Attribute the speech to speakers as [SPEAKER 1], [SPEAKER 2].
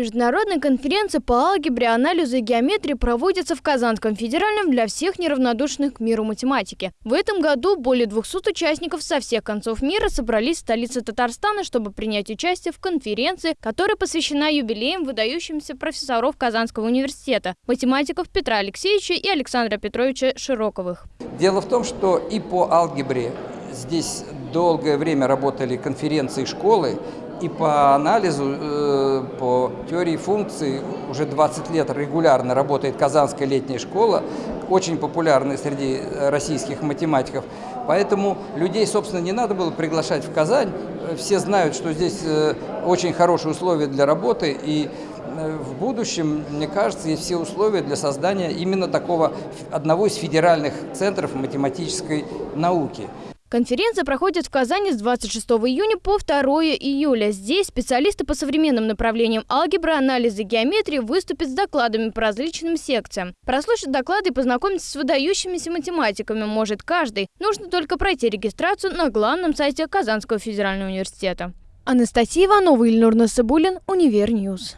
[SPEAKER 1] Международная конференция по алгебре, анализу и геометрии проводится в Казанском федеральном для всех неравнодушных к миру математики. В этом году более 200 участников со всех концов мира собрались в столице Татарстана, чтобы принять участие в конференции, которая посвящена юбилеям выдающимся профессоров Казанского университета, математиков Петра Алексеевича и Александра Петровича Широковых.
[SPEAKER 2] Дело в том, что и по алгебре здесь долгое время работали конференции школы, и по анализу, э, по теории функций уже 20 лет регулярно работает Казанская летняя школа, очень популярная среди российских математиков. Поэтому людей, собственно, не надо было приглашать в Казань. Все знают, что здесь э, очень хорошие условия для работы, и э, в будущем, мне кажется, есть все условия для создания именно такого одного из федеральных центров математической науки.
[SPEAKER 1] Конференция проходит в Казани с 26 июня по 2 июля. Здесь специалисты по современным направлениям алгебры, анализа геометрии выступят с докладами по различным секциям. Прослушать доклады и познакомиться с выдающимися математиками может каждый. Нужно только пройти регистрацию на главном сайте Казанского федерального университета. Анастасия Иванова, Ильнур Насыбулин, Univer News.